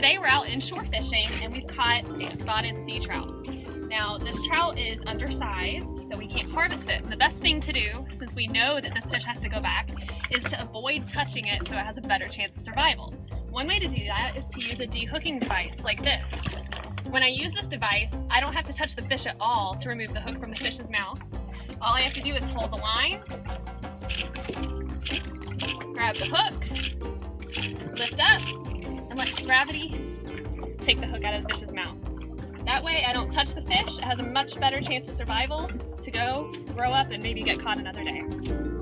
today we're out inshore fishing and we've caught a spotted sea trout. Now this trout is undersized so we can't harvest it. The best thing to do, since we know that this fish has to go back, is to avoid touching it so it has a better chance of survival. One way to do that is to use a dehooking device like this. When I use this device, I don't have to touch the fish at all to remove the hook from the fish's mouth. All I have to do is hold the line, grab the hook, lift up, gravity take the hook out of the fish's mouth. That way I don't touch the fish, it has a much better chance of survival to go, grow up, and maybe get caught another day.